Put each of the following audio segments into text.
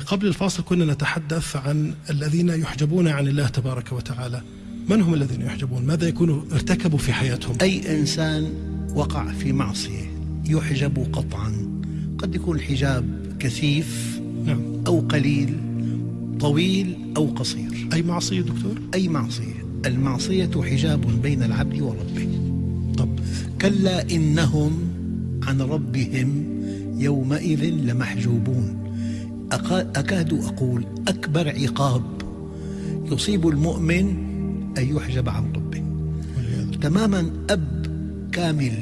قبل الفاصل كنا نتحدث عن الذين يحجبون عن الله تبارك وتعالى. من هم الذين يحجبون؟ ماذا يكونوا ارتكبوا في حياتهم؟ أي إنسان وقع في معصية يحجب قطعا. قد يكون الحجاب كثيف نعم. أو قليل طويل أو قصير. أي معصية دكتور؟ أي معصية. المعصية حجاب بين العبد وربه. طب. كلا إنهم عن ربهم يومئذ لمحجوبون. أكاد أقول أكبر عقاب يصيب المؤمن أن يحجب عن ربه والعياذ تماما أب كامل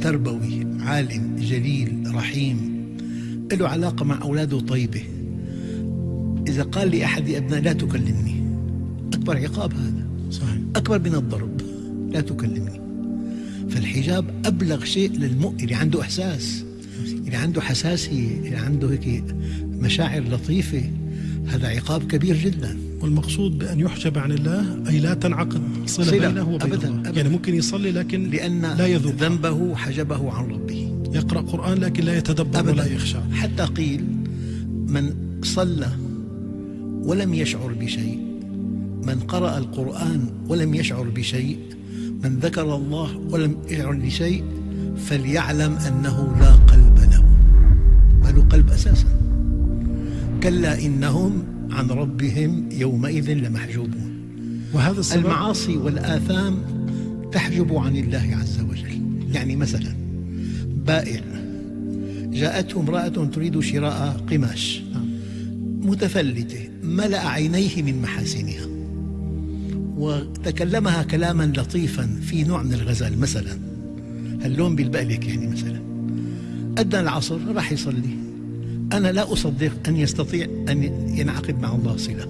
تربوي عالم جليل رحيم له علاقة مع أولاده طيبة. إذا قال لأحد أبناء لا تكلمني. أكبر عقاب هذا. صحيح. أكبر من الضرب. لا تكلمني. فالحجاب أبلغ شيء للمؤمن. اللي عنده إحساس. اللي عنده حساسية. اللي عنده هيك مشاعر لطيفة. هذا عقاب كبير جدا. والمقصود بأن يحجب عن الله أي لا تنعقد صلة, صلة. بينه وبين أبداً، الله أبداً. يعني ممكن يصلي لكن لأن لا يذوق. ذنبه حجبه عن ربه. يقرأ قرآن لكن لا يتدبر أبدا. ولا يخشى. حتى قيل من صلى ولم يشعر بشيء من قرأ القرآن ولم يشعر بشيء من ذكر الله ولم يشعر بشيء فليعلم أنه لا قلب له. ما له قلب أساسا. كلا إنهم عن ربهم يومئذ لمحجوبون. وهذا السبب المعاصي والآثام تحجب عن الله عز وجل. يعني مثلا بائع جاءته امرأة تريد شراء قماش متفلتة ملأ عينيه من محاسنها وتكلمها كلاما لطيفا في نوع من الغزل مثلا اللون بالبالك يعني مثلا؟ أدنى العصر راح يصلي. أنا لا أصدق أن يستطيع أن ينعقد مع الله صلة.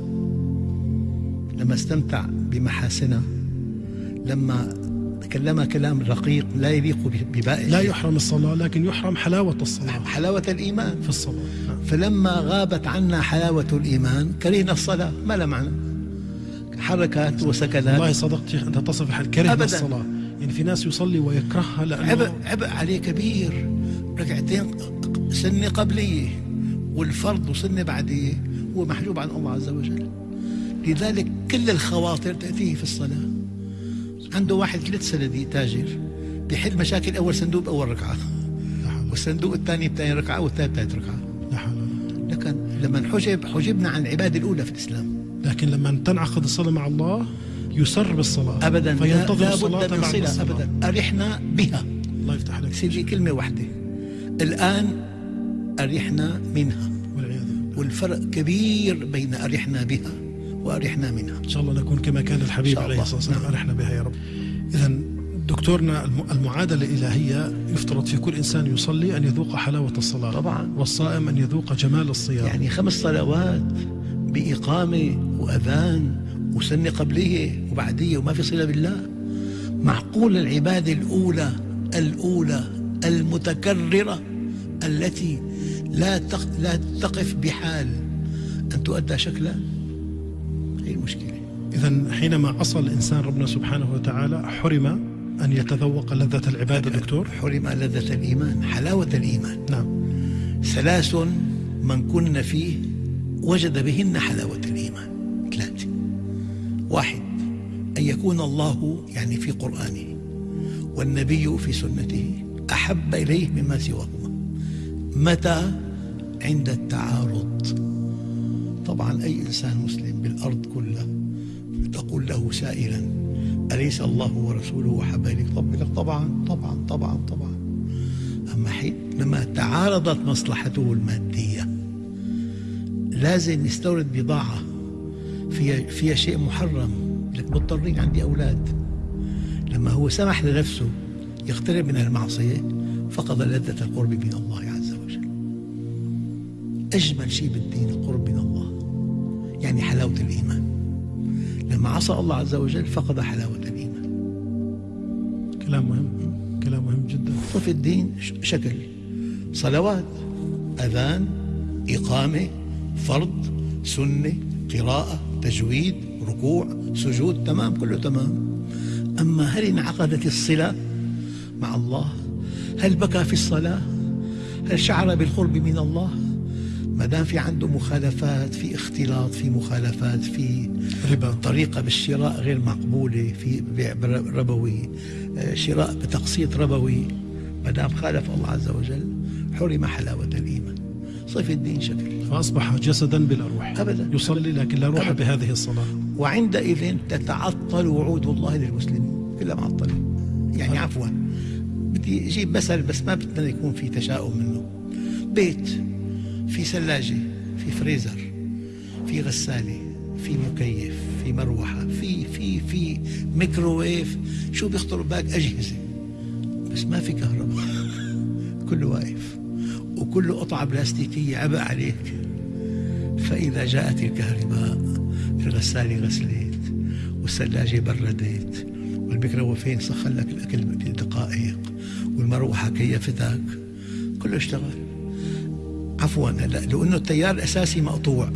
لما استمتع بمحاسنها لما كلمها كلام رقيق لا يليق ببائع لا يحرم الصلاة لكن يحرم حلاوة الصلاة. حلاوة الإيمان. في الصلاة. نعم. فلما غابت عنا حلاوة الإيمان كرهنا الصلاة. ما لها معنى؟ حركات وسكنات والله صدقت شيخ أنت تصف الحال. كره أبداً. الصلاة. يعني في ناس يصلي ويكرهها لأنه عبء عبء عليه كبير. ركعتين سنة قبلية والفرض وسنة بعدية هو محجوب عن الله عز وجل. لذلك كل الخواطر تأتيه في الصلاة. عنده واحد ثلاث سندي تاجر بيحل مشاكل أول صندوق بأول ركعة. حول والصندوق الثاني بثاني ركعة والثالث ثالث ركعة. قوة. لكن لما حجب حجبنا عن العبادة الأولى في الإسلام. لكن لما تنعقد الصلاة مع الله يسر بالصلاة أبدا. فينتظر لا بد من صلة. أبدا. أرحنا بها. الله يفتح عليك سيدي كلمة واحدة. الآن أرحنا منها. والفرق كبير بين أرحنا بها وأرحنا منها. إن شاء الله نكون كما كان الحبيب عليه. الصلاة والسلام. نعم. أرحنا بها يا رب. إذا دكتورنا الم- المعادلة الإلهية يفترض في كل إنسان يصلي أن يذوق حلاوة الصلاة. طبعا. والصائم أن يذوق جمال الصيام. يعني خمس صلوات بإقامة وأذان وسنة قبلية وبعدية وما في صلة بالله. معقول العبادة الأولى الأولى المتكررة التي لا. لا تقف بحال أن تؤدى شكلا هي المشكلة إذا حينما عصى الإنسان ربنا سبحانه وتعالى حرم أن يتذوق لذة العبادة دكتور. حرم لذة الإيمان حلاوة الإيمان. نعم. ثلاث من كن فيه وجد بهن حلاوة الإيمان. ثلاثة واحد أن يكون الله يعني في قرآنه والنبي في سنته أحب إليه مما سواهما متى؟ عند التعارض. طبعا أي إنسان مسلم بالأرض كلها تقول له سائلا أليس الله ورسوله أحب لك طبعا طبعا طبعا طبعا. أما حينما تعارضت مصلحته المادية لازم يستورد بضاعة فيها, فيها شيء محرم. لك مضطرين عندي أولاد. لما هو سمح لنفسه يقترب من المعصية فقد لذة القرب من الله أجمل شيء بالدين القرب من الله يعني حلاوة الإيمان. لما عصى الله عز وجل فقد حلاوة الإيمان. كلام مهم كلام مهم جدا. في الدين شكل. صلوات أذان إقامة فرض سنة قراءة تجويد ركوع سجود تمام كله تمام. أما هل انعقدت الصلة مع الله؟ هل بكى في الصلاة؟ هل شعر بالقرب من الله؟ ما دام في عنده مخالفات في اختلاط في مخالفات في ربا. طريقة بالشراء غير مقبولة في بيع ربوي آه، شراء بتقسيط ربوي. ما دام خالف الله عز وجل حرم حلاوة الإيمان. صف الدين شكل. فأصبح جسدا بلا روح. أبدا. يصلي لكن لا روح أبداً. بهذه الصلاة. وعندئذ تتعطل وعود الله للمسلمين. كلها معطلة يعني عفوا. بدي أجيب مثل بس ما بدنا يكون في تشاؤم منه. بيت. في ثلاجة في فريزر في غسالة في مكيف في مروحة في في في ميكروويف. شو بيخطر ببالك أجهزة. بس ما في كهرباء. كله واقف. وكله قطعة بلاستيكية عبء عليك. فإذا جاءت الكهرباء الغسالة غسلت والثلاجة بردت والميكروويفين سخن لك الأكل بدقائق والمروحة كيفتك كله اشتغل. عفوا هلا لأنه التيار الأساسي مقطوع.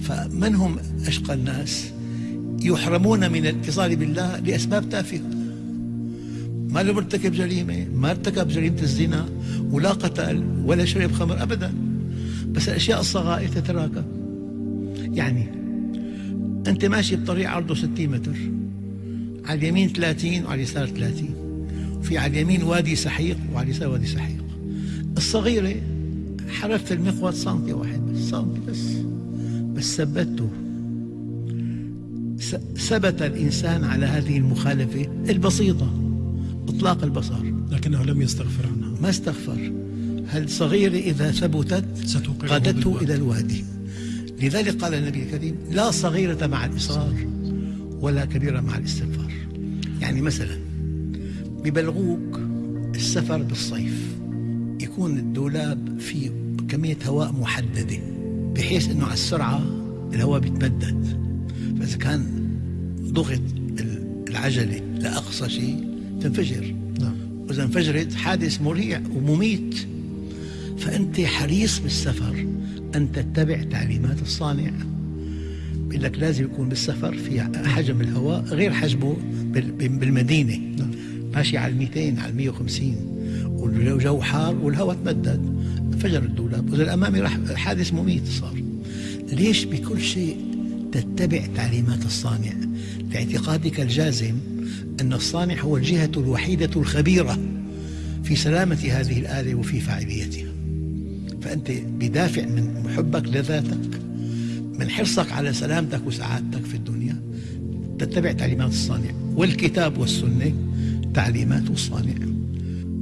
فمن هم أشقى الناس؟ يحرمون من الاتصال بالله لأسباب تافهة. ما له مرتكب جريمة ما ارتكب جريمة الزنا ولا قتل ولا شرب خمر أبدا. بس الأشياء الصغائر تتراكم. يعني أنت ماشي بطريق عرضه 60 متر على اليمين 30 وعلى اليسار 30 وفي على اليمين وادي سحيق وعلى اليسار وادي سحيق. الصغيرة حرفت المقود سنتي واحد بس سنتي بس بس ثبته. ثبت الإنسان على هذه المخالفة البسيطة إطلاق البصر. لكنه لم يستغفر عنها. ما استغفر. هالصغيرة إذا ثبتت؟ قادته. إلى الوادي. لذلك قال النبي الكريم لا صغيرة مع الإصرار ولا كبيرة مع الاستغفار. يعني مثلا ببلغوك السفر بالصيف يكون الدولاب فيه كمية هواء محددة بحيث أنه على السرعة الهواء بيتمدد. فإذا كان ضغط العجلة لأقصى شيء تنفجر. نعم. وإذا انفجرت حادث مريع ومميت. فأنت حريص بالسفر أن تتبع تعليمات الصانع. بيقول لك لازم يكون بالسفر في حجم الهواء غير حجمه بال- بالمدينة. نعم. ماشي على 200 على 150 والجو حار والهواء تمدد. انفجر الدولاب وإذا الأمامي راح حادث مميت صار. ليش بكل شيء تتبع تعليمات الصانع؟ لاعتقادك الجازم أن الصانع هو الجهة الوحيدة الخبيرة في سلامة هذه الآلة وفي فاعليتها. فأنت بدافع من حبك لذاتك من حرصك على سلامتك وسعادتك في الدنيا تتبع تعليمات الصانع والكتاب والسنة تعليمات الصانع.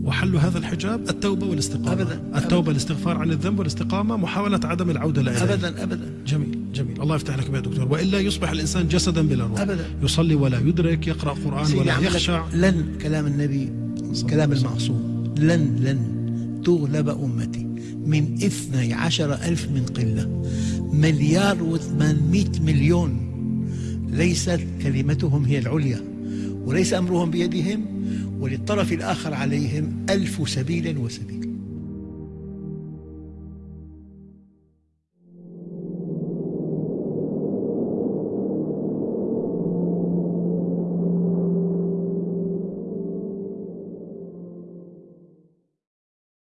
وحل هذا الحجاب التوبة والاستقامة. أبداً. التوبة الاستغفار عن الذنب والاستقامة محاولة عدم العودة إليه. أبدا أبدا. جميل جميل. الله يفتح لك يا دكتور. وإلا يصبح الإنسان جسدا بلا روح. أبداً. يصلي ولا يدرك يقرأ قرآن ولا يخشع. لن كلام النبي كلام المعصوم. لن لن تغلب أمتي. من اثني عشر ألف من قلة مليار وثمانمائة مليون. ليست كلمتهم هي العليا وليس أمرهم بيدهم وللطرف الآخر عليهم ألف سبيل وسبيل